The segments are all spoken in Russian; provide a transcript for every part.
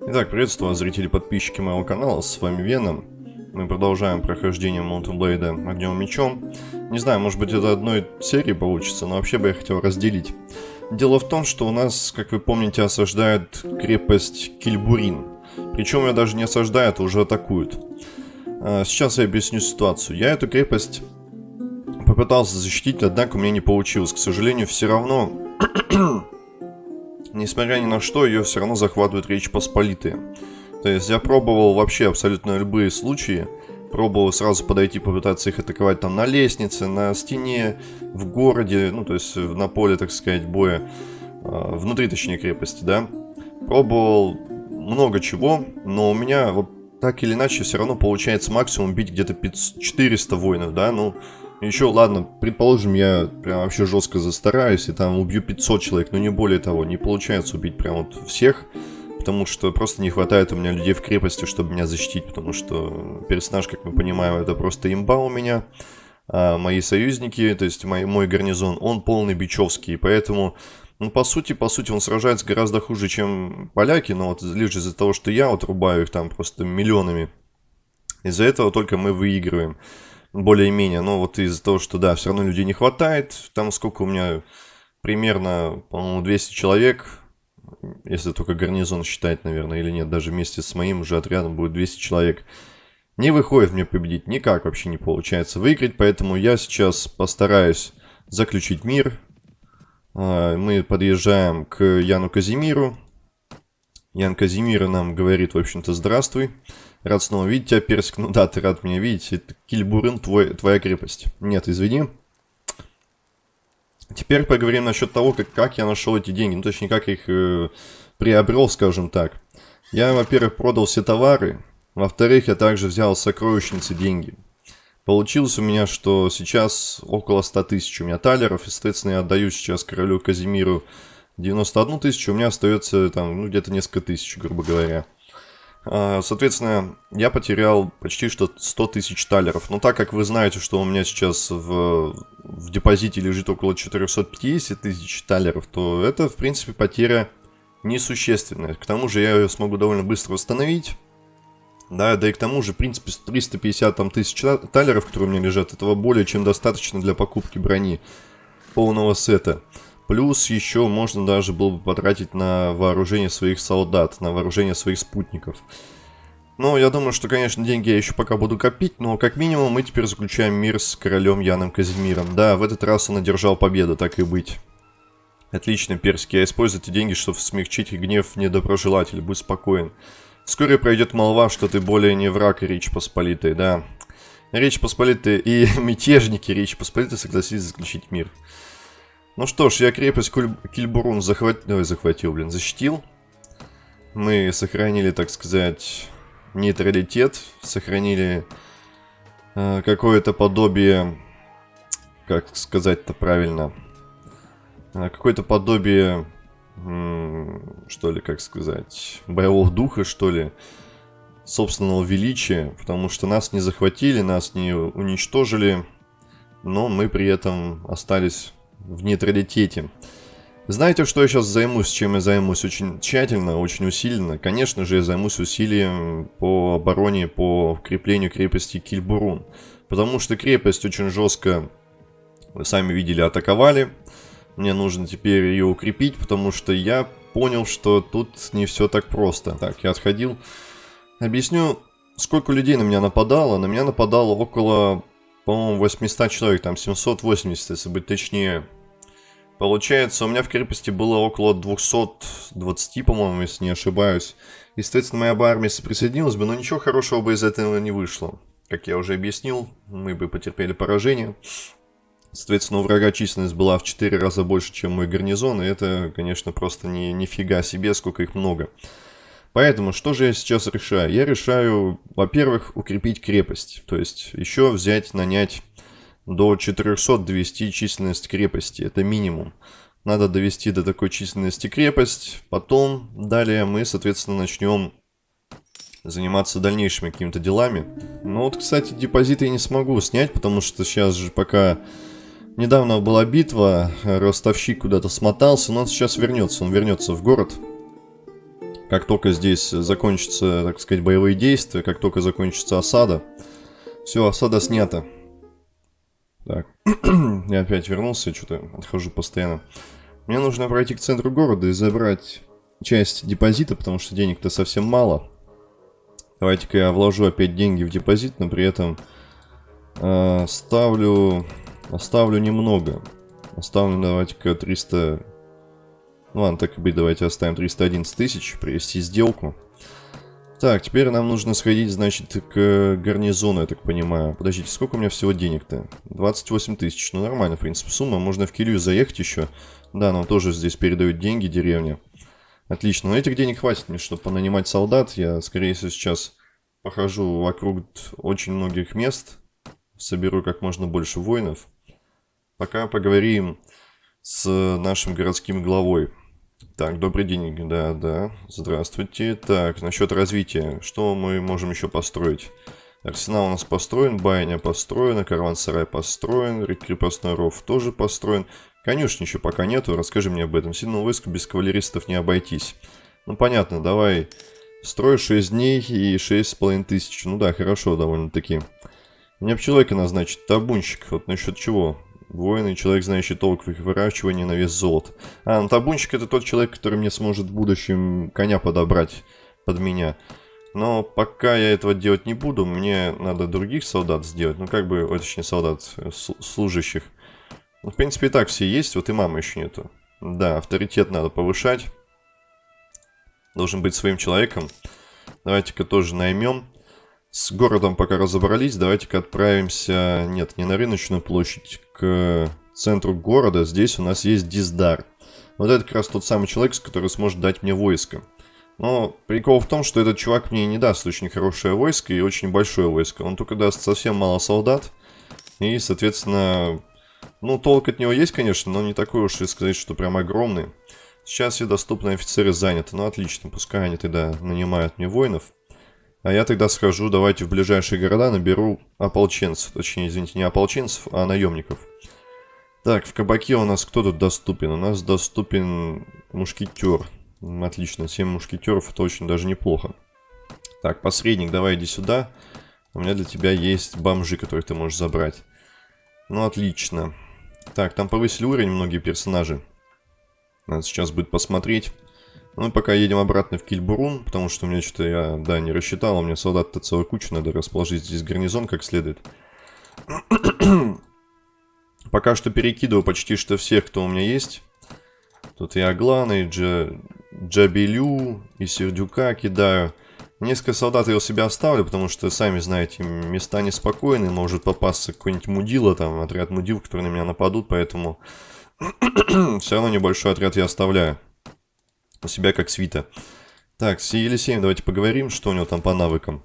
Итак, приветствую вас, зрители и подписчики моего канала, с вами Веном. Мы продолжаем прохождение Blade огнем мечом. Не знаю, может быть это одной серии получится, но вообще бы я хотел разделить. Дело в том, что у нас, как вы помните, осаждают крепость Кильбурин. Причем ее даже не осаждают, а уже атакуют. А, сейчас я объясню ситуацию. Я эту крепость попытался защитить, однако у меня не получилось. К сожалению, все равно несмотря ни на что, ее все равно захватывают Речь Посполитые. То есть я пробовал вообще абсолютно любые случаи. Пробовал сразу подойти, попытаться их атаковать там на лестнице, на стене, в городе, ну то есть на поле, так сказать, боя. Э, внутри, точнее, крепости, да. Пробовал много чего, но у меня вот так или иначе все равно получается максимум бить где-то 400 воинов, да, ну... Еще, ладно, предположим, я прям вообще жестко застараюсь и там убью 500 человек, но не более того. Не получается убить прям вот всех, потому что просто не хватает у меня людей в крепости, чтобы меня защитить, потому что персонаж, как мы понимаем, это просто имба у меня. А мои союзники, то есть мой, мой гарнизон, он полный бичевский, поэтому... Ну, по сути, по сути, он сражается гораздо хуже, чем поляки, но вот лишь из-за того, что я вот рубаю их там просто миллионами. Из-за этого только мы выигрываем более-менее. Но вот из-за того, что, да, все равно людей не хватает. Там сколько у меня? Примерно, по-моему, 200 человек. Если только гарнизон считать, наверное, или нет. Даже вместе с моим уже отрядом будет 200 человек. Не выходит мне победить. Никак вообще не получается выиграть. Поэтому я сейчас постараюсь заключить мир. А, мы подъезжаем к Яну Казимиру. Ян Казимира нам говорит, в общем-то, здравствуй. Рад снова видеть тебя, Персик. Ну да, ты рад меня видеть. Это Кильбурын, твой, твоя крепость. Нет, извини. Теперь поговорим насчет того, как, как я нашел эти деньги. Ну, точнее, как их э, приобрел, скажем так. Я, во-первых, продал все товары. Во-вторых, я также взял сокровищницы деньги. Получилось у меня, что сейчас около 100 тысяч у меня талеров. И, соответственно, я отдаю сейчас королю Казимиру 91 тысячу. У меня остается там, ну, где-то несколько тысяч, грубо говоря. А, соответственно, я потерял почти что 100 тысяч талеров. Но так как вы знаете, что у меня сейчас в, в депозите лежит около 450 тысяч талеров, то это, в принципе, потеря несущественная. К тому же я ее смогу довольно быстро восстановить. Да, да и к тому же, в принципе, 350 там, тысяч талеров, которые у меня лежат, этого более чем достаточно для покупки брони полного сета. Плюс еще можно даже было бы потратить на вооружение своих солдат, на вооружение своих спутников. Ну, я думаю, что, конечно, деньги я еще пока буду копить, но как минимум мы теперь заключаем мир с королем Яном Казимиром. Да, в этот раз он одержал победу, так и быть. Отлично, Перский, я использую эти деньги, чтобы смягчить гнев недоброжелателя, будь спокоен. Вскоре пройдет молва, что ты более не враг Речь Посполитой, да. Речь Посполитой и мятежники Речь Посполитой согласились заключить мир. Ну что ж, я крепость Кильбурун захват... Ой, захватил, блин, защитил. Мы сохранили, так сказать, нейтралитет, сохранили э, какое-то подобие, как сказать-то правильно, э, какое-то подобие, что ли, как сказать, боевого духа, что ли, собственного величия, потому что нас не захватили, нас не уничтожили, но мы при этом остались в нейтралитете. Знаете, что я сейчас займусь, чем я займусь очень тщательно, очень усиленно? Конечно же, я займусь усилием по обороне, по укреплению крепости Кильбурун. Потому что крепость очень жестко, вы сами видели, атаковали. Мне нужно теперь ее укрепить, потому что я понял, что тут не все так просто. Так, я отходил. Объясню, сколько людей на меня нападало. На меня нападало около по-моему, 800 человек, там 780, если быть точнее. Получается, у меня в крепости было около 220, по-моему, если не ошибаюсь. И, соответственно, моя бы армия присоединилась бы, но ничего хорошего бы из этого не вышло. Как я уже объяснил, мы бы потерпели поражение. Соответственно, у врага численность была в 4 раза больше, чем мой гарнизон, и это, конечно, просто не, нифига себе, сколько их много. Поэтому что же я сейчас решаю? Я решаю, во-первых, укрепить крепость. То есть еще взять, нанять до 400 довести численность крепости. Это минимум. Надо довести до такой численности крепость. Потом, далее мы, соответственно, начнем заниматься дальнейшими какими-то делами. Ну вот, кстати, депозиты я не смогу снять, потому что сейчас же пока... Недавно была битва, ростовщик куда-то смотался, но он сейчас вернется. Он вернется в город. Как только здесь закончатся, так сказать, боевые действия, как только закончится осада, все, осада снята. Так, я опять вернулся, что-то отхожу постоянно. Мне нужно пройти к центру города и забрать часть депозита, потому что денег-то совсем мало. Давайте-ка я вложу опять деньги в депозит, но при этом э, ставлю, оставлю немного. Оставлю, давайте-ка 300... Ну ладно, так и быть, давайте оставим 311 тысяч, привести сделку. Так, теперь нам нужно сходить, значит, к гарнизону, я так понимаю. Подождите, сколько у меня всего денег-то? 28 тысяч. Ну, нормально, в принципе, сумма. Можно в Килью заехать еще. Да, нам тоже здесь передают деньги, деревня. Отлично. Но этих денег хватит мне, чтобы понанимать солдат. Я, скорее всего, сейчас похожу вокруг очень многих мест. Соберу как можно больше воинов. Пока поговорим с нашим городским главой. Так, добрый день, да, да, здравствуйте. Так, насчет развития, что мы можем еще построить? Арсенал у нас построен, байня построена, караван-сарай построен, крепостной ров тоже построен. Конюшни еще пока нету, расскажи мне об этом. Сильному войску без кавалеристов не обойтись. Ну, понятно, давай строй 6 дней и 6,5 тысяч. Ну да, хорошо довольно-таки. Мне человека назначить, табунщик. Вот насчет чего? Воин и человек, знающий толк в их выращивании на вес золота. А, ну табунщик это тот человек, который мне сможет в будущем коня подобрать под меня. Но пока я этого делать не буду, мне надо других солдат сделать. Ну, как бы, точнее, солдат, э, служащих. Ну, в принципе, и так все есть, вот и мамы еще нету. Да, авторитет надо повышать. Должен быть своим человеком. Давайте-ка тоже наймем. С городом пока разобрались, давайте-ка отправимся... Нет, не на рыночную площадь, к центру города. Здесь у нас есть Диздар. Вот это как раз тот самый человек, который сможет дать мне войско. Но прикол в том, что этот чувак мне не даст очень хорошее войско и очень большое войско. Он только даст совсем мало солдат. И, соответственно, ну, толк от него есть, конечно, но не такой уж и сказать, что прям огромный. Сейчас все доступные офицеры заняты. Ну, отлично, пускай они тогда нанимают мне воинов. А я тогда схожу, давайте в ближайшие города наберу ополченцев. Точнее, извините, не ополченцев, а наемников. Так, в кабаке у нас кто тут доступен? У нас доступен мушкетер. Отлично, 7 мушкетеров, это очень даже неплохо. Так, посредник, давай иди сюда. У меня для тебя есть бомжи, которые ты можешь забрать. Ну, отлично. Так, там повысили уровень многие персонажи. Надо сейчас будет посмотреть. Ну, пока едем обратно в Кильбурун, потому что у меня что-то, я, да, не рассчитал, у меня солдат-то целая куча, надо расположить здесь гарнизон как следует. пока что перекидываю почти что всех, кто у меня есть. Тут и Аглана, и Джа... Джабелю, и Сердюка кидаю. Несколько солдат я у себя оставлю, потому что, сами знаете, места неспокойные, может попасться какой-нибудь мудила, там, отряд мудил, которые на меня нападут, поэтому все равно небольшой отряд я оставляю у себя как свита. Так, с Елисеем давайте поговорим, что у него там по навыкам.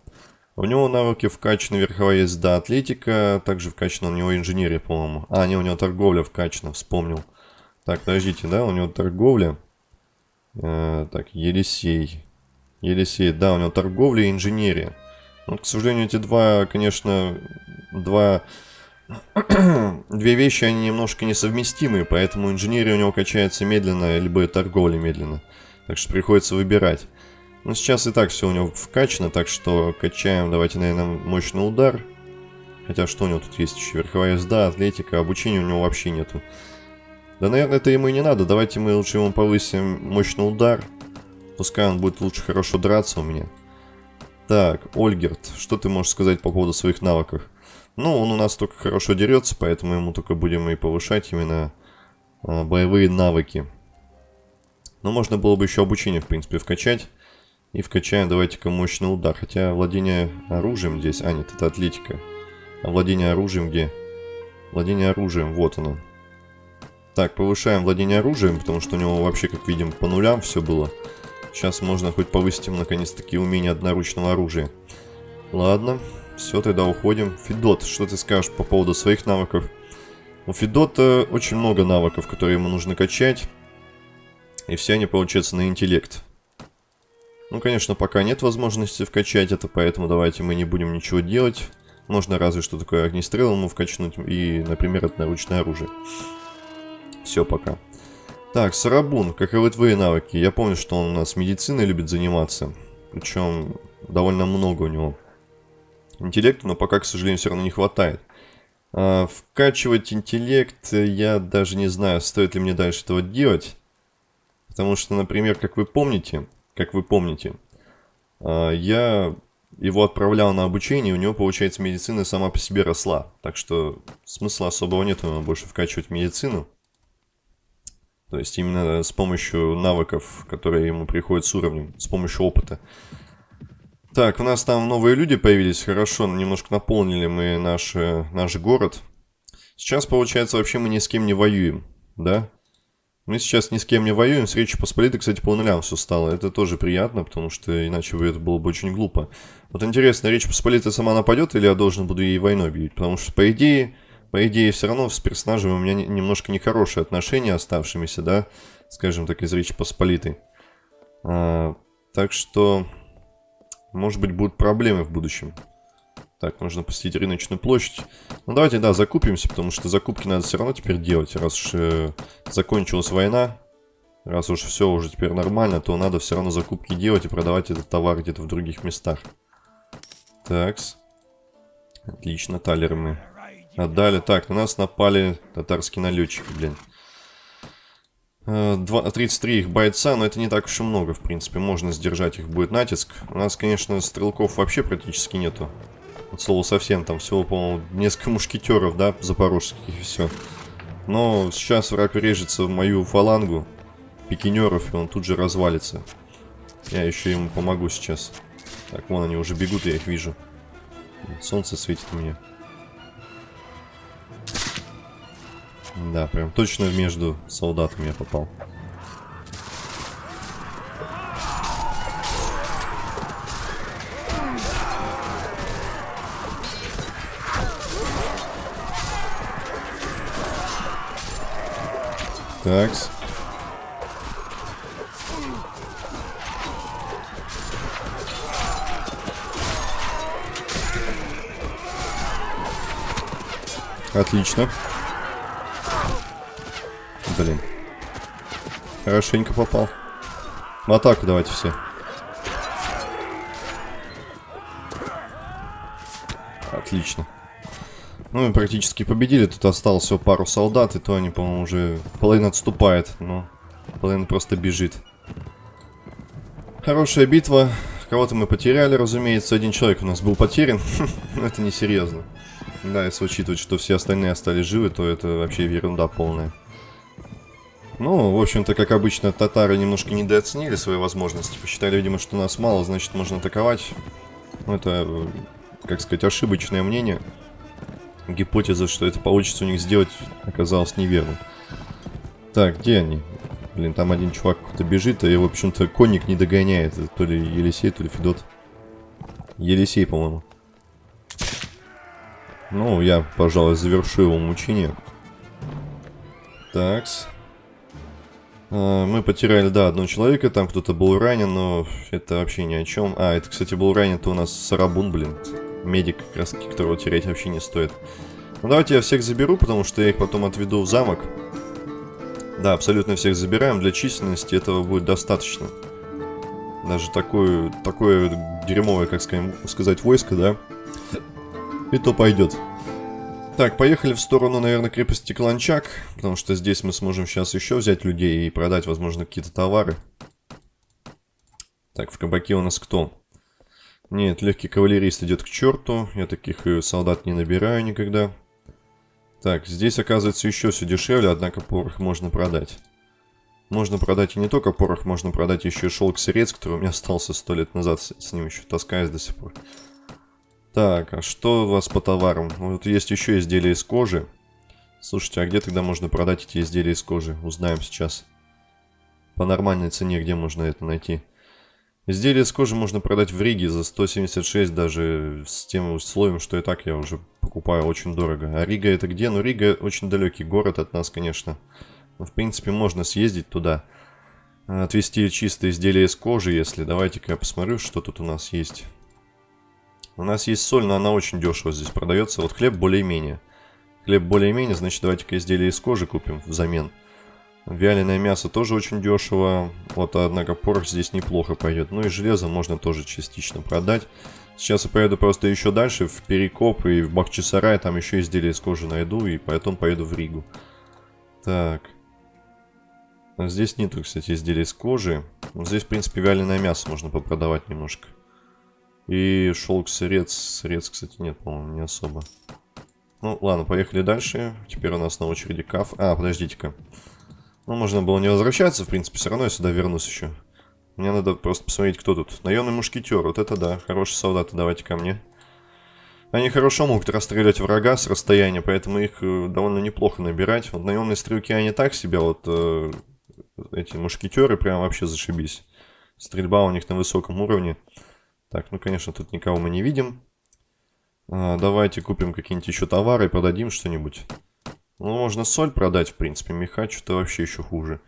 У него навыки вкачаны верховая езда, атлетика, также вкачана у него инженерия, по-моему. А, не, у него торговля вкачана, вспомнил. Так, подождите, да, у него торговля. Э, так, Елисей. Елисей, да, у него торговля и инженерия. Вот, ну, к сожалению, эти два, конечно, два... Две вещи, они немножко несовместимые, поэтому инженерия у него качается медленно, либо торговля медленно. Так что приходится выбирать. Но сейчас и так все у него вкачано, так что качаем, давайте, наверное, мощный удар. Хотя что у него тут есть еще? Верховая езда, атлетика, обучения у него вообще нету. Да, наверное, это ему и не надо. Давайте мы лучше ему повысим мощный удар. Пускай он будет лучше хорошо драться у меня. Так, Ольгерт, что ты можешь сказать по поводу своих навыков? Ну, он у нас только хорошо дерется, поэтому ему только будем и повышать именно а, боевые навыки. Но можно было бы еще обучение, в принципе, вкачать. И вкачаем, давайте-ка, мощный удар. Хотя владение оружием здесь... А, нет, это атлетика. А владение оружием где? Владение оружием, вот оно. Так, повышаем владение оружием, потому что у него вообще, как видим, по нулям все было. Сейчас можно хоть повысить им, наконец-таки, умение одноручного оружия. Ладно, все, тогда уходим. Федот, что ты скажешь по поводу своих навыков? У Федота очень много навыков, которые ему нужно качать. И все они получаются на интеллект. Ну, конечно, пока нет возможности вкачать это, поэтому давайте мы не будем ничего делать. Можно разве что такое огнестрел ему вкачнуть и, например, это наручное оружие. Все пока. Так, Сарабун, каковы твои навыки? Я помню, что он у нас медициной любит заниматься. Причем довольно много у него. Интеллекта, но пока, к сожалению, все равно не хватает. А, вкачивать интеллект, я даже не знаю, стоит ли мне дальше этого делать. Потому что, например, как вы помните, как вы помните, а, я его отправлял на обучение, у него, получается, медицина сама по себе росла. Так что смысла особого нет ему больше вкачивать медицину. То есть именно с помощью навыков, которые ему приходят с уровнем, с помощью опыта. Так, у нас там новые люди появились, хорошо, немножко наполнили мы наш, наш город. Сейчас, получается, вообще мы ни с кем не воюем, да? Мы сейчас ни с кем не воюем, с Речью Посполитой, кстати, по нулям все стало. Это тоже приятно, потому что иначе бы это было бы очень глупо. Вот интересно, Речь Посполитая сама нападет или я должен буду ей войной бить? Потому что, по идее, по идее, все равно с персонажем у меня немножко нехорошие отношения оставшимися, да, скажем так, из Речи Посполитой. А, так что, может быть, будут проблемы в будущем. Так, нужно посетить рыночную площадь. Ну, давайте, да, закупимся, потому что закупки надо все равно теперь делать. Раз уж э, закончилась война, раз уж все уже теперь нормально, то надо все равно закупки делать и продавать этот товар где-то в других местах. Такс. Отлично, талеры мы отдали. Так, на нас напали татарские налетчики, блин. 33 э, их бойца, но это не так уж и много, в принципе. Можно сдержать их будет натиск. У нас, конечно, стрелков вообще практически нету. От слова совсем, там всего, по-моему, несколько мушкетеров, да, запорожских и все. Но сейчас враг режется в мою фалангу пикинеров, и он тут же развалится. Я еще ему помогу сейчас. Так, вон они уже бегут, я их вижу. Солнце светит мне. Да, прям точно между солдатами я попал. Такс. Отлично. Блин. Хорошенько попал. В атаку давайте все. Отлично. Ну, мы практически победили. Тут осталось всего пару солдат, и то они, по-моему, уже... Половина отступает, но половина просто бежит. Хорошая битва. Кого-то мы потеряли, разумеется. Один человек у нас был потерян. Но это несерьезно. Да, если учитывать, что все остальные остались живы, то это вообще ерунда полная. Ну, в общем-то, как обычно, татары немножко недооценили свои возможности. Посчитали, видимо, что нас мало, значит, можно атаковать. Ну, это, как сказать, ошибочное мнение гипотеза, что это получится у них сделать, оказалась неверной. Так, где они? Блин, там один чувак кто-то бежит, а его, в общем-то, конник не догоняет. Это то ли Елисей, то ли Федот. Елисей, по-моему. Ну, я, пожалуй, завершу его мучение. Такс. А, мы потеряли, да, одного человека, там кто-то был ранен, но это вообще ни о чем. А, это, кстати, был ранен-то у нас Сарабун, блин медик, как раз таки, которого терять вообще не стоит. Ну, давайте я всех заберу, потому что я их потом отведу в замок. Да, абсолютно всех забираем. Для численности этого будет достаточно. Даже такое, такое дерьмовое, как сказать, войско, да? И то пойдет. Так, поехали в сторону, наверное, крепости Кланчак, потому что здесь мы сможем сейчас еще взять людей и продать, возможно, какие-то товары. Так, в кабаке у нас кто? Нет, легкий кавалерист идет к черту. Я таких э, солдат не набираю никогда. Так, здесь оказывается еще все дешевле, однако порох можно продать. Можно продать и не только порох, можно продать еще и шелк сырец, который у меня остался сто лет назад, с ним еще таскаюсь до сих пор. Так, а что у вас по товарам? Вот есть еще изделия из кожи. Слушайте, а где тогда можно продать эти изделия из кожи? Узнаем сейчас. По нормальной цене где можно это найти? Изделие с кожи можно продать в Риге за 176, даже с тем условием, что и так я уже покупаю очень дорого. А Рига это где? Ну, Рига очень далекий город от нас, конечно. Но, в принципе, можно съездить туда. Отвезти чистое изделие из кожи, если... Давайте-ка я посмотрю, что тут у нас есть. У нас есть соль, но она очень дешево здесь продается. Вот хлеб более-менее. Хлеб более-менее, значит, давайте-ка изделие из кожи купим взамен. Вяленое мясо тоже очень дешево. Вот, однако, порох здесь неплохо пойдет. Ну и железо можно тоже частично продать. Сейчас я поеду просто еще дальше, в Перекоп и в Бахчисарай. Там еще изделия из кожи найду, и потом поеду в Ригу. Так. А здесь нету, кстати, изделий из кожи. Здесь, в принципе, вяленое мясо можно попродавать немножко. И шелк сырец. Сырец, кстати, нет, по-моему, не особо. Ну, ладно, поехали дальше. Теперь у нас на очереди каф. А, подождите-ка. Ну, можно было не возвращаться, в принципе, все равно я сюда вернусь еще. Мне надо просто посмотреть, кто тут. Наемный мушкетер, вот это да, хорошие солдаты, давайте ко мне. Они хорошо могут расстрелять врага с расстояния, поэтому их э, довольно неплохо набирать. Вот наемные стрелки, они так себе, вот э, эти мушкетеры прям вообще зашибись. Стрельба у них на высоком уровне. Так, ну, конечно, тут никого мы не видим. А, давайте купим какие-нибудь еще товары и продадим что-нибудь. Ну, можно соль продать, в принципе. Меха что-то вообще еще хуже.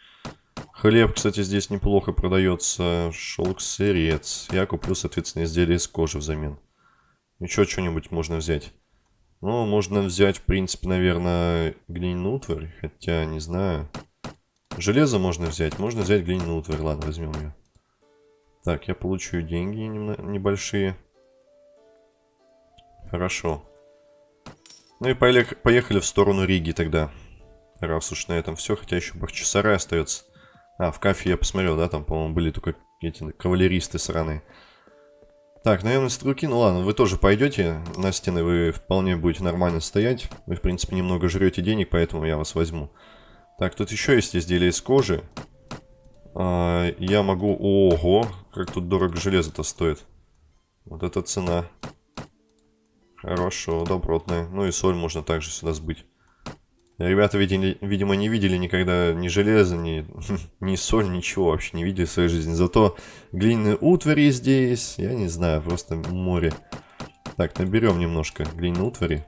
Хлеб, кстати, здесь неплохо продается. Шелк, сырец. Я куплю, соответственно, изделие из кожи взамен. Еще что-нибудь можно взять. Ну, можно взять, в принципе, наверное, глиняную утварь. Хотя, не знаю. Железо можно взять. Можно взять глиняную утварь. Ладно, возьмем ее. Так, я получу деньги небольшие. Хорошо. Ну и поехали в сторону Риги тогда. Раз уж на этом все, хотя еще Бахчисарай остается. А, в кафе я посмотрел, да, там, по-моему, были только эти кавалеристы сраные. Так, наемные стрелки, ну ладно, вы тоже пойдете на стены, вы вполне будете нормально стоять. Вы, в принципе, немного жрете денег, поэтому я вас возьму. Так, тут еще есть изделия из кожи. А, я могу... Ого, как тут дорого железо-то стоит. Вот эта цена. Хорошо, добротная. Ну и соль можно также сюда сбыть. Ребята, видели, видимо, не видели никогда ни железа, ни, ни соль, ничего вообще не видели в своей жизни. Зато глиняные утвари здесь, я не знаю, просто море. Так, наберем немножко глиняной утвари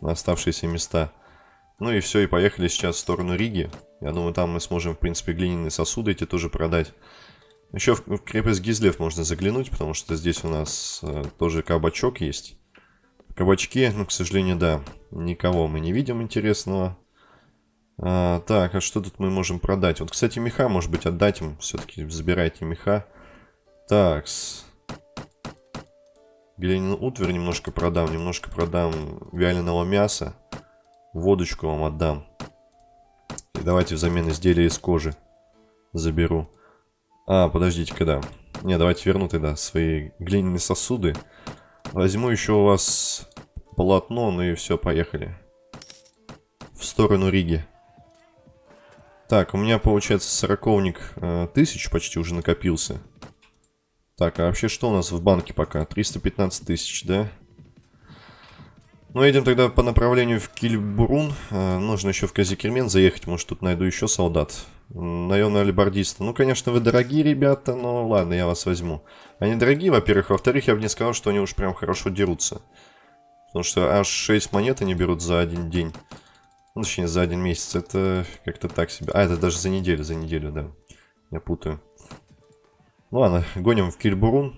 на оставшиеся места. Ну и все, и поехали сейчас в сторону Риги. Я думаю, там мы сможем, в принципе, глиняные сосуды эти тоже продать. Еще в, крепость Гизлев можно заглянуть, потому что здесь у нас э, тоже кабачок есть. Кабачки, ну, к сожалению, да, никого мы не видим интересного. А, так, а что тут мы можем продать? Вот, кстати, меха, может быть, отдать им. Все-таки забирайте меха. Так, -с. Глиняную утварь немножко продам, немножко продам вяленого мяса. Водочку вам отдам. И давайте взамен изделия из кожи заберу. А, подождите, когда? Не, давайте верну тогда свои глиняные сосуды. Возьму еще у вас полотно, ну и все, поехали. В сторону Риги. Так, у меня получается сороковник э, тысяч почти уже накопился. Так, а вообще что у нас в банке пока? 315 тысяч, да? Ну, едем тогда по направлению в Кильбурун. Э, нужно еще в Казикермен заехать. Может, тут найду еще солдат. Наемные алибардисты. Ну, конечно, вы дорогие ребята, но ладно, я вас возьму. Они дорогие, во-первых. Во-вторых, я бы не сказал, что они уж прям хорошо дерутся. Потому что аж 6 монет они берут за один день. Ну, точнее, за один месяц. Это как-то так себе. А, это даже за неделю, за неделю, да. Я путаю. Ну, ладно, гоним в Кильбурун.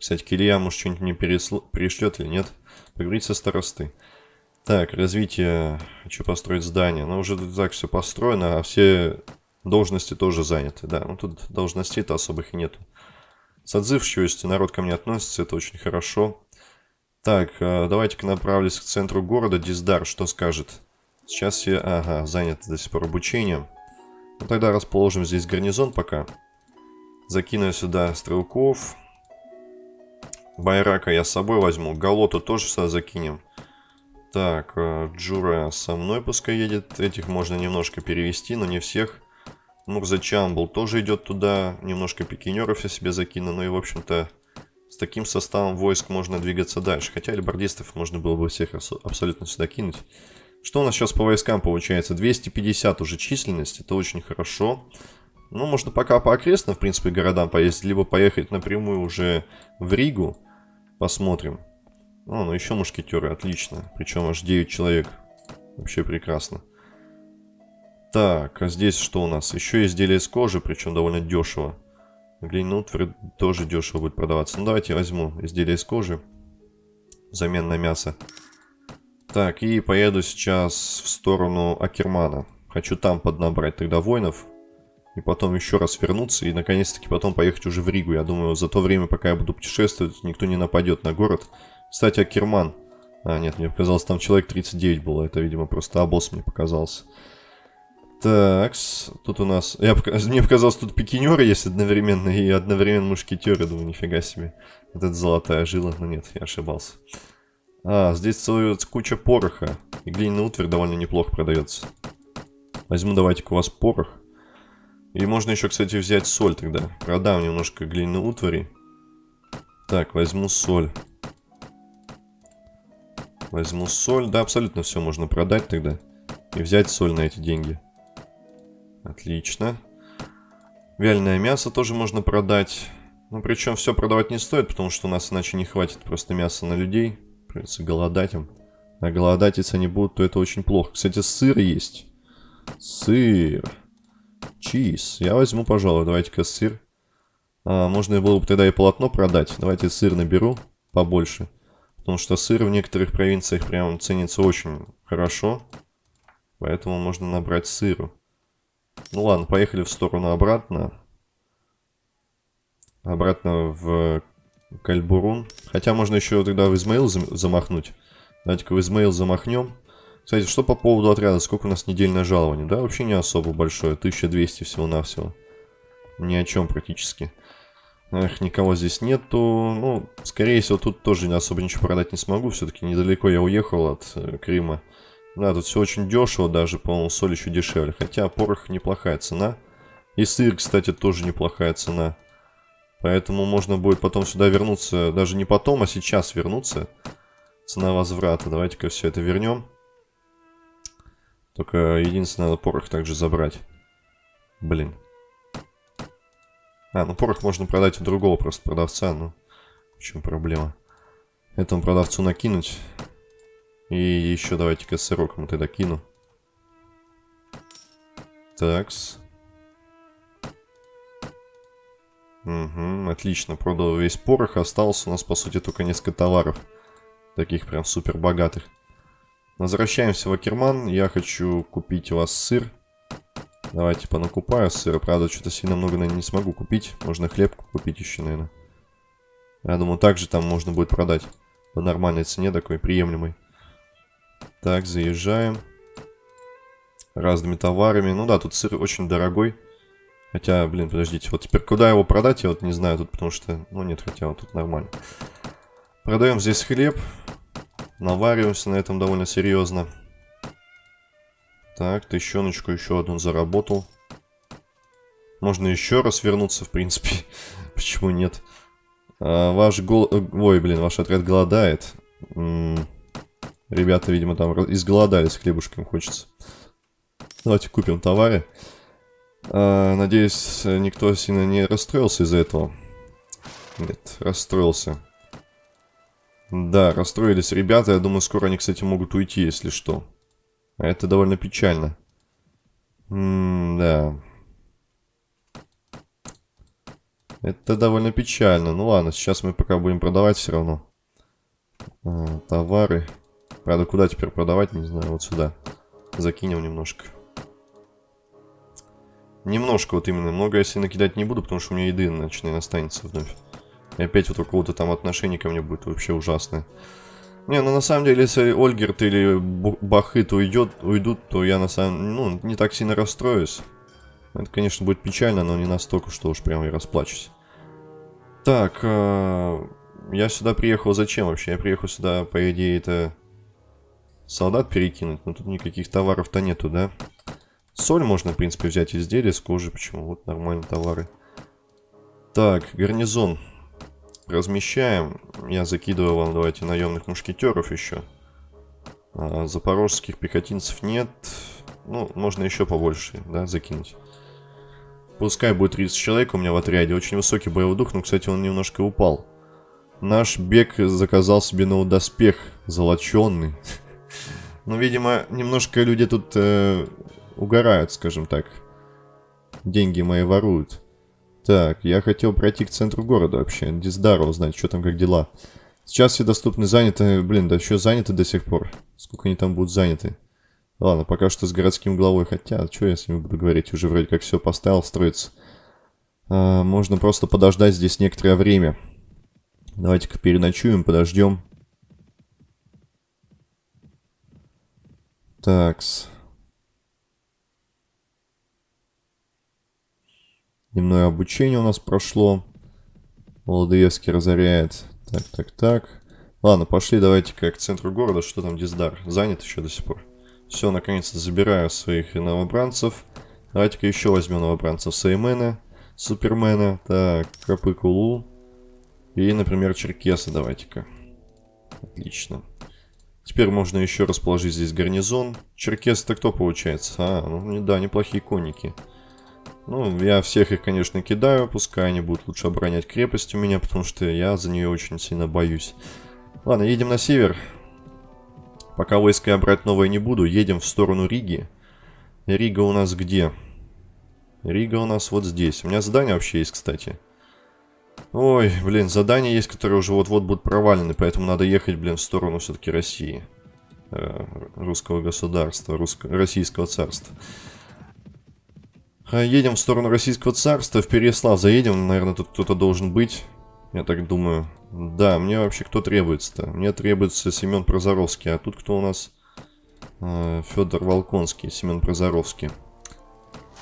Кстати, Килья, может, что-нибудь мне пересло... перешлет или нет? Поговорить со старосты. Так, развитие. Хочу построить здание. Но уже тут так все построено, а все должности тоже заняты. Да, ну тут должностей-то особых и нету. С отзывчивостью народ ко мне относится, это очень хорошо. Так, а, давайте-ка направлюсь к центру города. Диздар, что скажет? Сейчас я... Ага, занят до сих пор обучением. Ну, тогда расположим здесь гарнизон пока. Закину сюда стрелков. Байрака я с собой возьму. Галоту тоже сюда закинем. Так, э, Джура со мной пускай едет. Этих можно немножко перевести, но не всех. Мурза Чамбл тоже идет туда. Немножко пикинеров я себе закину. Ну и, в общем-то, с таким составом войск можно двигаться дальше. Хотя альбардистов можно было бы всех абсолютно сюда кинуть. Что у нас сейчас по войскам получается? 250 уже численность. Это очень хорошо. Ну, можно пока по окрестным, в принципе, городам поездить, либо поехать напрямую уже в Ригу. Посмотрим. О, ну еще мушкетеры, отлично. Причем аж 9 человек. Вообще прекрасно. Так, а здесь что у нас? Еще изделие из кожи, причем довольно дешево. Глиняный утварь тоже дешево будет продаваться. Ну, давайте возьму изделие из кожи. Взамен на мясо. Так, и поеду сейчас в сторону Акермана. Хочу там поднабрать тогда воинов. И потом еще раз вернуться. И наконец-таки потом поехать уже в Ригу. Я думаю, за то время, пока я буду путешествовать, никто не нападет на город. Кстати, Акерман. А, нет, мне показалось, там человек 39 было. Это, видимо, просто обоз мне показался. Так, тут у нас... Я, мне показалось, тут пикинеры есть одновременно и одновременно мушкетеры. Думаю, нифига себе. Вот это золотая жила. Но нет, я ошибался. А, здесь целая куча пороха. И глиняный утварь довольно неплохо продается. Возьму давайте-ка у вас порох. И можно еще, кстати, взять соль тогда. Продам немножко глиняной утвари. Так, возьму соль. Возьму соль. Да, абсолютно все можно продать тогда. И взять соль на эти деньги. Отлично. Вяленое мясо тоже можно продать. Ну, причем все продавать не стоит, потому что у нас иначе не хватит просто мяса на людей. Придется голодать им. А голодать, если они будут, то это очень плохо. Кстати, сыр есть. Сыр. Чиз. Я возьму, пожалуй. Давайте-ка сыр. А, можно было бы тогда и полотно продать. Давайте сыр наберу побольше. Потому что сыр в некоторых провинциях прям ценится очень хорошо. Поэтому можно набрать сыру. Ну ладно, поехали в сторону обратно. Обратно в Кальбурун. Хотя можно еще тогда в Измаил замахнуть. Давайте-ка в Измаил замахнем. Кстати, что по поводу отряда? Сколько у нас недельное жалование? Да, вообще не особо большое. 1200 всего-навсего. Ни о чем практически. Эх, никого здесь нету. Ну, скорее всего, тут тоже особо ничего продать не смогу. Все-таки недалеко я уехал от э, Крыма. Да, тут все очень дешево, даже, по-моему, соль еще дешевле. Хотя порох неплохая цена. И сыр, кстати, тоже неплохая цена. Поэтому можно будет потом сюда вернуться, даже не потом, а сейчас вернуться. Цена возврата. Давайте-ка все это вернем. Только единственное, надо порох также забрать. Блин. А, ну порох можно продать у другого просто продавца, ну. В чем проблема? Этому продавцу накинуть. И еще давайте-ка сырок ему тогда кину. Такс. Угу, отлично, продал весь порох, осталось у нас, по сути, только несколько товаров. Таких прям супер богатых. Возвращаемся в Акерман. Я хочу купить у вас сыр. Давайте понакупаю сыра. Правда, что-то сильно много, наверное, не смогу купить. Можно хлеб купить еще, наверное. Я думаю, также там можно будет продать. По нормальной цене, такой приемлемой. Так, заезжаем. Разными товарами. Ну да, тут сыр очень дорогой. Хотя, блин, подождите. Вот теперь куда его продать, я вот не знаю тут, потому что... Ну нет, хотя вот тут нормально. Продаем здесь хлеб. Навариваемся на этом довольно серьезно. Так, тыщеночку еще одну заработал. Можно еще раз вернуться, в принципе. Почему нет? А, ваш гол... Э, ой, блин, ваш отряд голодает. М -м Ребята, видимо, там изголодались, хлебушком хочется. Давайте купим товары. А, надеюсь, никто сильно не расстроился из-за этого. Нет, расстроился. Да, расстроились ребята. Я думаю, скоро они, кстати, могут уйти, если что. Это довольно печально. М да. Это довольно печально. Ну ладно, сейчас мы пока будем продавать все равно. А, товары. Правда, куда теперь продавать, не знаю. Вот сюда. Закинем немножко. Немножко вот именно. Много я себе накидать не буду, потому что у меня еды начинает останется вновь. И опять вот у кого-то там отношение ко мне будет вообще ужасное. Не, ну на самом деле, если Ольгерт или Бахыт уйдет, уйдут, то я на самом ну, не так сильно расстроюсь. Это, конечно, будет печально, но не настолько, что уж прям я расплачусь. Так, э я сюда приехал зачем вообще? Я приехал сюда, по идее, это солдат перекинуть, но тут никаких товаров-то нету, да? Соль можно, в принципе, взять изделия с кожи, почему? Вот нормальные товары. Так, гарнизон размещаем. Я закидываю вам, давайте, наемных мушкетеров еще. А, запорожских пехотинцев нет. Ну, можно еще побольше, да, закинуть. Пускай будет 30 человек у меня в отряде. Очень высокий боевой дух, но, кстати, он немножко упал. Наш бег заказал себе новый доспех, золоченный. Ну, видимо, немножко люди тут э, угорают, скажем так. Деньги мои воруют. Так, я хотел пройти к центру города вообще. Диздара узнать, что там, как дела. Сейчас все доступны, заняты. Блин, да еще заняты до сих пор. Сколько они там будут заняты? Ладно, пока что с городским главой. Хотя, что я с ним буду говорить? Уже вроде как все поставил строиться. А, можно просто подождать здесь некоторое время. Давайте-ка переночуем, подождем. Такс. Дневное обучение у нас прошло. Володоевский разоряет. Так, так, так. Ладно, пошли давайте-ка к центру города. Что там Диздар? Занят еще до сих пор. Все, наконец-то забираю своих новобранцев. Давайте-ка еще возьмем новобранцев Сеймена, Супермена, так, Капыкулу и, например, Черкеса давайте-ка. Отлично. Теперь можно еще расположить здесь гарнизон. Черкес-то кто получается? А, ну да, неплохие конники. Ну, я всех их, конечно, кидаю, пускай они будут лучше оборонять крепость у меня, потому что я за нее очень сильно боюсь. Ладно, едем на север. Пока войска я брать новое не буду, едем в сторону Риги. Рига у нас где? Рига у нас вот здесь. У меня задание вообще есть, кстати. Ой, блин, задания есть, которые уже вот-вот будут провалены, поэтому надо ехать, блин, в сторону все-таки России. Э, русского государства, русско российского царства. А, едем в сторону российского царства, в Переслав заедем, наверное, тут кто-то должен быть, я так думаю. Да, мне вообще кто требуется-то? Мне требуется Семен Прозоровский, а тут кто у нас? Э, Федор Волконский, Семен Прозоровский.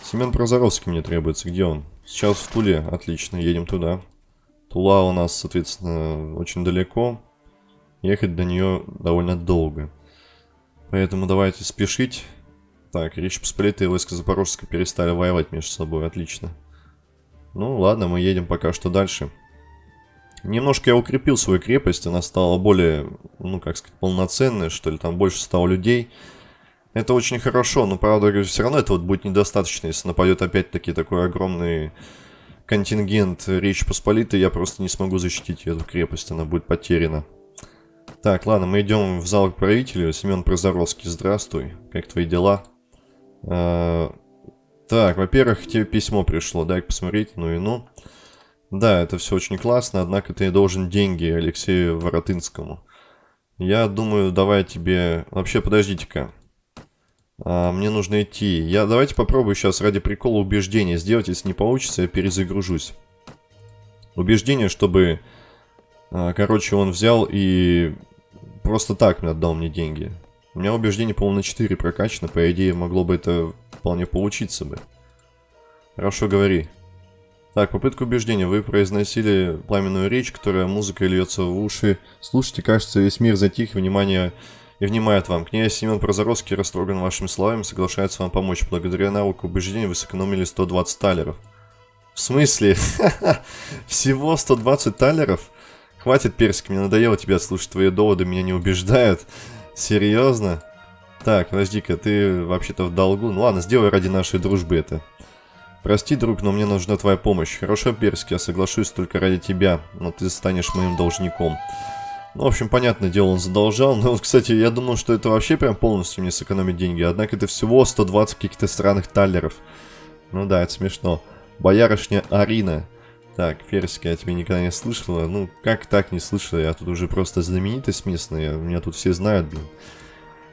Семен Прозоровский мне требуется, где он? Сейчас в Туле, отлично, едем туда. Тула у нас, соответственно, очень далеко. Ехать до нее довольно долго. Поэтому давайте спешить. Так, Речь Посполитая и войска Запорожска перестали воевать между собой. Отлично. Ну, ладно, мы едем пока что дальше. Немножко я укрепил свою крепость. Она стала более, ну, как сказать, полноценной, что ли. Там больше стало людей. Это очень хорошо, но, правда, все равно этого будет недостаточно, если нападет опять-таки такой огромный контингент Речи Посполитой, я просто не смогу защитить эту крепость, она будет потеряна. Так, ладно, мы идем в зал к правителю. Семен Прозоровский, здравствуй. Как твои дела? А, так, во-первых, тебе письмо пришло, дай посмотреть, ну и ну. Да, это все очень классно, однако ты должен деньги Алексею Воротынскому. Я думаю, давай тебе... Вообще, подождите-ка. А, мне нужно идти. Я давайте попробую сейчас ради прикола убеждения сделать. Если не получится, я перезагружусь. Убеждение, чтобы... А, короче, он взял и просто так мне отдал мне деньги. У меня убеждение, по-моему, на 4 прокачано. По идее, могло бы это вполне получиться бы. Хорошо, говори. Так, попытка убеждения. Вы произносили пламенную речь, которая музыкой льется в уши. Слушайте, кажется, весь мир затих, внимание и внимает вам. Князь Семен Прозоровский растроган вашими словами, соглашается вам помочь. Благодаря навыку убеждения вы сэкономили 120 талеров. В смысле? Всего 120 талеров? Хватит, Персик, мне надоело тебя слушать, твои доводы меня не убеждают. Серьезно? Так, подожди-ка, ты вообще-то в долгу. Ну ладно, сделай ради нашей дружбы это. Прости, друг, но мне нужна твоя помощь. Хорошо, Персик, я соглашусь только ради тебя, но ты станешь моим должником. Ну, в общем, понятное дело, он задолжал. Но вот, кстати, я думал, что это вообще прям полностью мне сэкономит деньги. Однако это всего 120 каких-то странных таллеров. Ну да, это смешно. Боярышня Арина. Так, Ферсика, я тебя никогда не слышала. Ну, как так не слышала? Я тут уже просто знаменитость местная. Меня тут все знают, блин.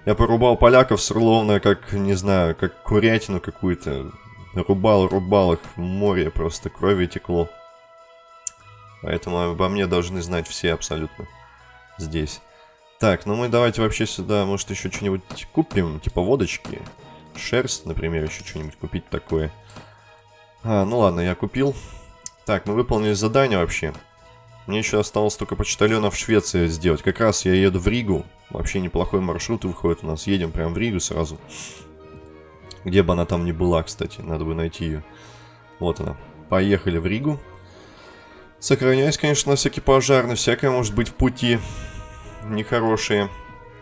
Я порубал поляков словно как, не знаю, как курятину какую-то. Рубал, рубал их в море, просто крови текло. Поэтому обо мне должны знать все абсолютно здесь. Так, ну мы давайте вообще сюда, может, еще что-нибудь купим, типа водочки. Шерсть, например, еще что-нибудь купить такое. А, ну ладно, я купил. Так, мы выполнили задание вообще. Мне еще осталось только почтальона в Швеции сделать. Как раз я еду в Ригу. Вообще неплохой маршрут выходит у нас. Едем прям в Ригу сразу. Где бы она там ни была, кстати. Надо бы найти ее. Вот она. Поехали в Ригу. Сохраняюсь, конечно, на всякий пожар, на всякое может быть в пути. Нехорошие.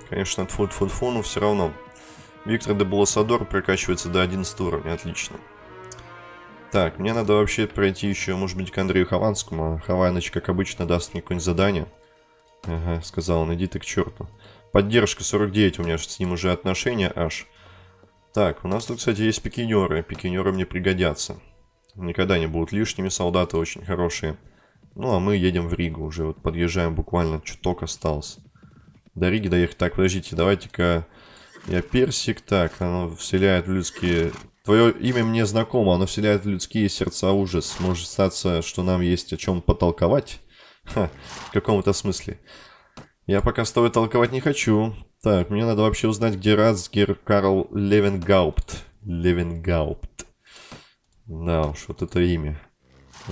Конечно, тфу тфу тфу но все равно. Виктор де Буласадор прокачивается до 11 уровня, отлично. Так, мне надо вообще пройти еще, может быть, к Андрею Хованскому. Хованыч, как обычно, даст мне какое-нибудь задание. Ага, сказал он, иди ты к черту. Поддержка 49, у меня с ним уже отношения аж. Так, у нас тут, кстати, есть пикинеры. Пикинеры мне пригодятся. Никогда не будут лишними, солдаты очень хорошие. Ну, а мы едем в Ригу уже. Вот подъезжаем буквально, чуток осталось. До Риги доехать. Так, подождите, давайте-ка Я персик. Так, оно вселяет в людские... Твое имя мне знакомо, оно вселяет в людские сердца ужас. Может статься, что нам есть о чем потолковать? Ха, в каком-то смысле. Я пока с тобой толковать не хочу. Так, мне надо вообще узнать, где Рацгер Карл Левенгаупт. Левенгаупт. Да уж, вот это имя.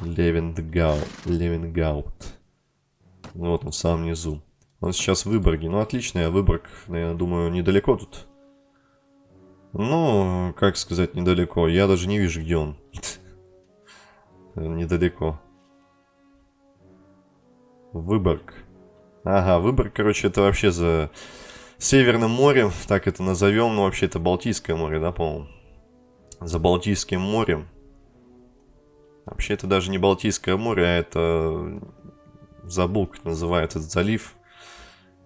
Левенгау, Левенгаупт. Вот он в самом низу. Он сейчас в Выборге. Ну, отлично, я Выборг, наверное, думаю, недалеко тут. Ну, как сказать, недалеко. Я даже не вижу, где он. Недалеко. Выборг. Ага, Выборг, короче, это вообще за Северным морем, так это назовем. Ну, вообще, это Балтийское море, да, по-моему? За Балтийским морем. Вообще, это даже не Балтийское море, а это... Забыл, как называется этот залив.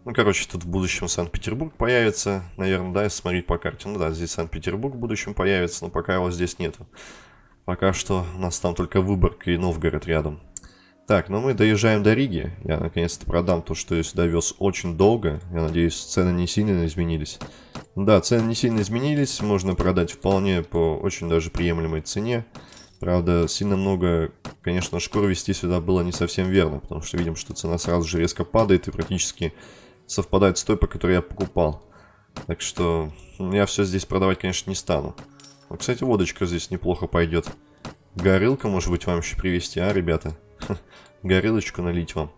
Ну, короче, тут в будущем Санкт-Петербург появится, наверное, да, если смотреть по карте. Ну да, здесь Санкт-Петербург в будущем появится, но пока его здесь нету. Пока что у нас там только Выборг и Новгород рядом. Так, ну мы доезжаем до Риги. Я наконец-то продам то, что я сюда вез очень долго. Я надеюсь, цены не сильно изменились. Да, цены не сильно изменились. Можно продать вполне по очень даже приемлемой цене. Правда, сильно много, конечно, шкур вести сюда было не совсем верно, потому что видим, что цена сразу же резко падает и практически совпадает с той, по которой я покупал. Так что я все здесь продавать, конечно, не стану. Но, кстати, водочка здесь неплохо пойдет. Горылка, может быть, вам еще привезти, а, ребята? Горылочку налить вам.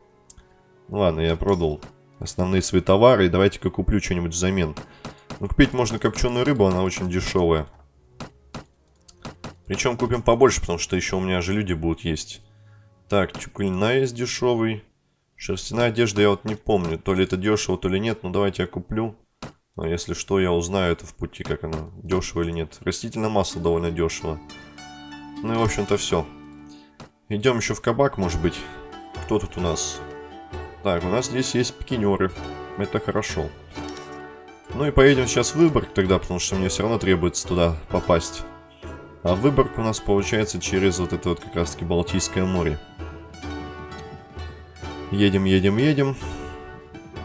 Ну ладно, я продал основные свои товары, давайте-ка куплю что-нибудь взамен. Ну, купить можно копченую рыбу, она очень дешевая. Причем купим побольше, потому что еще у меня же люди будут есть. Так, чукулина есть дешевый. Шерстяная одежда я вот не помню, то ли это дешево, то ли нет, но давайте я куплю. Но если что, я узнаю это в пути, как оно, дешево или нет. Растительное масло довольно дешево. Ну и в общем-то все. Идем еще в кабак, может быть. Кто тут у нас? Так, у нас здесь есть пикинеры. Это хорошо. Ну и поедем сейчас в Выборг тогда, потому что мне все равно требуется туда попасть. А Выборг у нас получается через вот это вот как раз таки Балтийское море. Едем, едем, едем.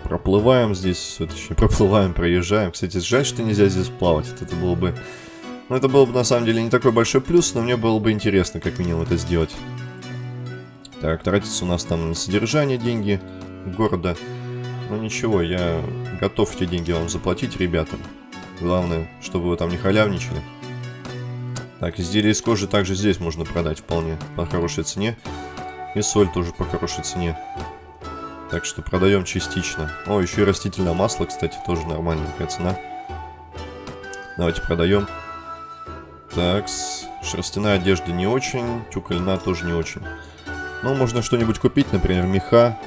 Проплываем здесь, точнее, проплываем, проезжаем. Кстати, жаль, что нельзя здесь плавать. Это было бы... Ну, это было бы, на самом деле, не такой большой плюс, но мне было бы интересно, как минимум, это сделать. Так, тратится у нас там на содержание деньги города. Ну, ничего, я готов эти деньги вам заплатить, ребята. Главное, чтобы вы там не халявничали. Так, изделия из кожи также здесь можно продать вполне по хорошей цене. И соль тоже по хорошей цене. Так что продаем частично. О, еще и растительное масло, кстати, тоже нормальная цена. Давайте продаем. Так, шерстяная одежда не очень, тюка льна тоже не очень. Ну, можно что-нибудь купить, например, меха.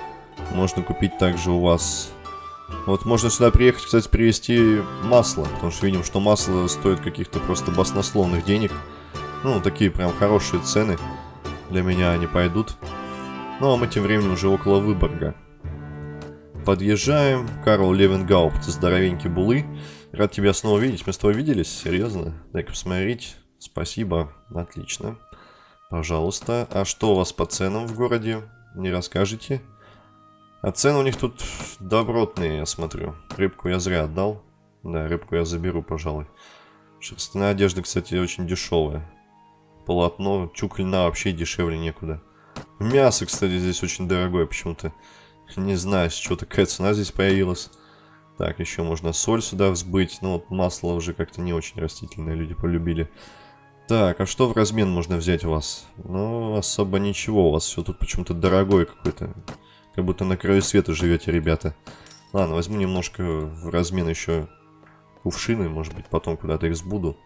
Можно купить также у вас... Вот можно сюда приехать, кстати, привезти масло, потому что видим, что масло стоит каких-то просто баснословных денег. Ну, такие прям хорошие цены для меня они пойдут. Ну, а мы тем временем уже около Выборга. Подъезжаем. Карл Левенгаупт, здоровенький булы. Рад тебя снова видеть. Мы с тобой виделись? Серьезно? Дай-ка посмотреть. Спасибо. Отлично. Пожалуйста. А что у вас по ценам в городе? Не расскажете? А цены у них тут добротные, я смотрю. Рыбку я зря отдал. Да, рыбку я заберу, пожалуй. Шерстяная одежда, кстати, очень дешевая. Полотно, чук льна вообще дешевле некуда. Мясо, кстати, здесь очень дорогое почему-то. Не знаю, чего такая цена здесь появилась. Так, еще можно соль сюда взбыть. Ну, вот масло уже как-то не очень растительное, люди полюбили. Так, а что в размен можно взять у вас? Ну, особо ничего, у вас все тут почему-то дорогое какое-то. Как будто на краю света живете, ребята. Ладно, возьму немножко в размен еще кувшины, может быть, потом куда-то их сбуду.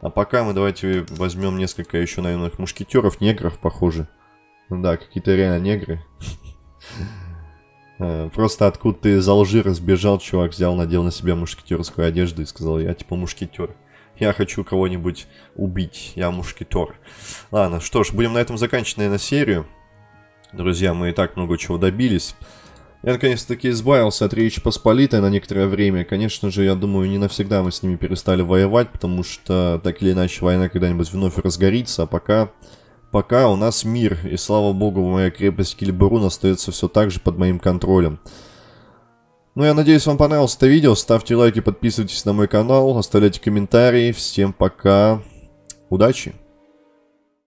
А пока мы давайте возьмем несколько еще наемных мушкетеров, негров, похоже. Ну да, какие-то реально негры. Э, просто откуда ты из Алжира сбежал, чувак взял, надел на себя мушкетерскую одежду и сказал, я типа мушкетер. Я хочу кого-нибудь убить, я мушкетер. Ладно, что ж, будем на этом заканчивать, наверное, серию. Друзья, мы и так много чего добились. Я наконец-таки избавился от Речи Посполитой на некоторое время. Конечно же, я думаю, не навсегда мы с ними перестали воевать, потому что так или иначе война когда-нибудь вновь разгорится, а пока Пока у нас мир, и слава богу, моя крепость Кильбурун остается все так же под моим контролем. Ну, я надеюсь, вам понравилось это видео. Ставьте лайки, подписывайтесь на мой канал, оставляйте комментарии. Всем пока. Удачи!